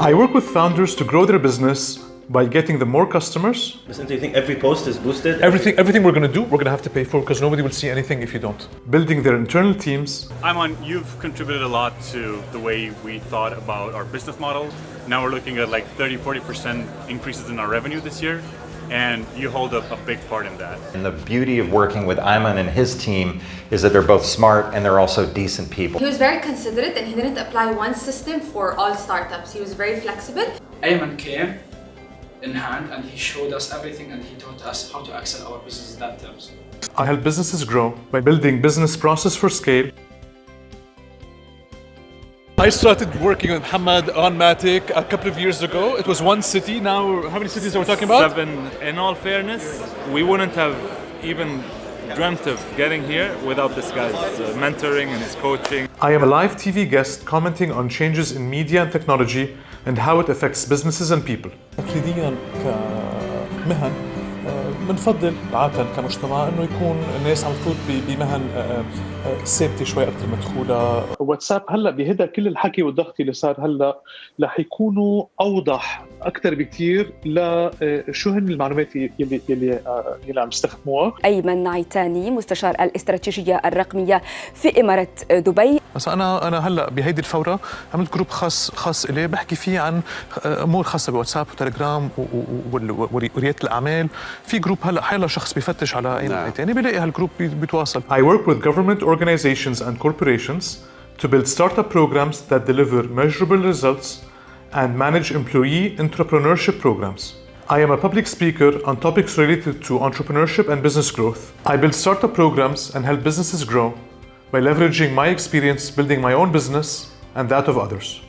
I work with founders to grow their business by getting them more customers. Listen, do you think every post is boosted? Everything, everything we're going to do, we're going to have to pay for because nobody will see anything if you don't. Building their internal teams. Ayman, you've contributed a lot to the way we thought about our business model. Now we're looking at like 30, 40% increases in our revenue this year. And you hold up a big part in that. And the beauty of working with Ayman and his team is that they're both smart and they're also decent people. He was very considerate and he didn't apply one system for all startups. He was very flexible. Ayman came in hand and he showed us everything and he taught us how to excel our business in that terms. I help businesses grow by building business process for scale. I started working with Hamad on Matic a couple of years ago. It was one city. Now, how many cities are we talking about? Seven. In all fairness, we wouldn't have even dreamt of getting here without this guy's uh, mentoring and his coaching. I am a live TV guest commenting on changes in media and technology and how it affects businesses and people. تقليديا كمهن بنفضل عادة كمجتمع إنه يكون الناس عم تفوت بمهن ثابته شوي أكثر مدخوله واتساب هلأ بهذا كل الحكي والضغط اللي صار هلأ رح يكونوا أوضح أكثر بكثير لشو هن المعلومات يلي يلي يلي عم يستخدموها ايمن نعيتاني مستشار الاستراتيجية الرقمية في إمارة دبي. بس أنا أنا هلأ بهيدي الفورة عملت جروب خاص خاص إلي بحكي فيه عن أمور خاصة بواتساب وتليجرام ورياده الأعمال. في جروب هلأ حيلا شخص بيفتش على أي نعيتاني بيلاقي هالجروب بيتواصل. I work with government organizations and corporations to build startup programs that deliver measurable results and manage employee entrepreneurship programs. I am a public speaker on topics related to entrepreneurship and business growth. I build startup programs and help businesses grow by leveraging my experience building my own business and that of others.